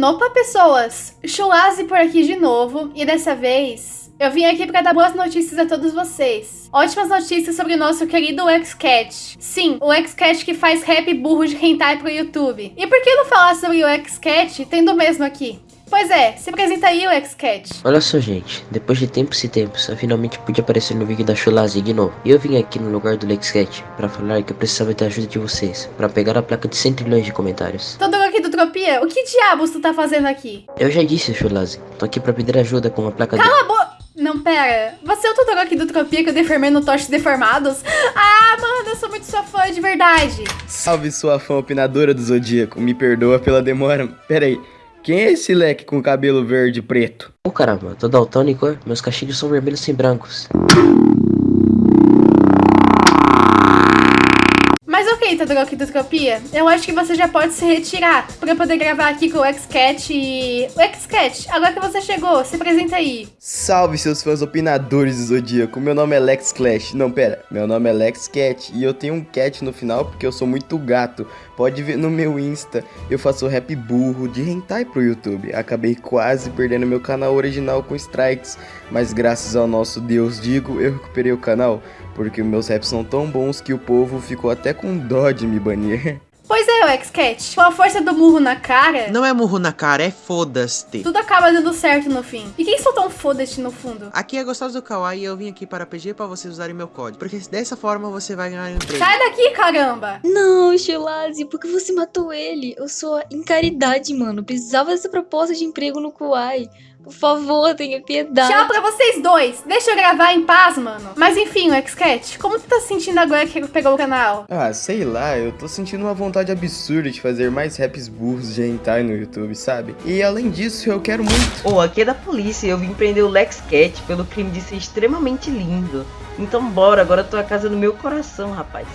Opa, pessoas! Chulazi por aqui de novo, e dessa vez eu vim aqui para dar boas notícias a todos vocês. Ótimas notícias sobre o nosso querido XCat. Sim, o XCat que faz rap burro de hentai pro YouTube. E por que não falar sobre o XCat tendo o mesmo aqui? Pois é, se apresenta aí o XCat. Olha só, gente, depois de tempos e tempos, eu finalmente pude aparecer no vídeo da Chulazi de novo. E eu vim aqui no lugar do LexCat para falar que eu precisava da ajuda de vocês, para pegar a placa de 100 trilhões de comentários. Todo o que diabos tu tá fazendo aqui? Eu já disse, Chulazi, tô aqui para pedir ajuda com a placa Cala a boca! Não, pera. Você é o tutor aqui do Tropia que eu deformei no Toches Deformados? Ah, mano, eu sou muito sua fã, de verdade. Salve sua fã opinadora do Zodíaco, me perdoa pela demora. Pera aí, quem é esse leque com cabelo verde e preto? Oh caramba, tô daltônico, meus cachinhos são vermelhos sem brancos. Todoroki do Tropia, eu acho que você já pode se retirar eu poder gravar aqui com o XCat e... O XCat, agora que você chegou, se apresenta aí. Salve seus fãs opinadores do Zodíaco, meu nome é Lex Clash. Não, pera, meu nome é Lex Cat e eu tenho um cat no final porque eu sou muito gato. Pode ver no meu Insta, eu faço rap burro de hentai pro YouTube. Acabei quase perdendo meu canal original com strikes, mas graças ao nosso Deus Digo, eu recuperei o canal. Porque meus raps são tão bons que o povo ficou até com dó de me banir. Pois é, o XCat, com a força do murro na cara... Não é murro na cara, é foda-se. Tudo acaba dando certo no fim. E quem soltou um foda-se no fundo? Aqui é Gostoso do Kawaii e eu vim aqui para pedir para vocês usarem meu código. Porque dessa forma você vai ganhar um emprego. Sai daqui, caramba! Não, Shilazi, por que você matou ele? Eu sou em caridade, mano. Precisava dessa proposta de emprego no Kawaii. Por favor, tenha piedade. Tchau pra vocês dois. Deixa eu gravar em paz, mano. Mas enfim, o XCat, como tu tá se sentindo agora que pegou o canal? Ah, sei lá, eu tô sentindo uma vontade absurda de fazer mais raps burros de hentai no YouTube, sabe? E além disso, eu quero muito... Ô, oh, aqui é da polícia eu vim prender o Lex Cat pelo crime de ser extremamente lindo. Então bora, agora tua casa no meu coração, rapaz.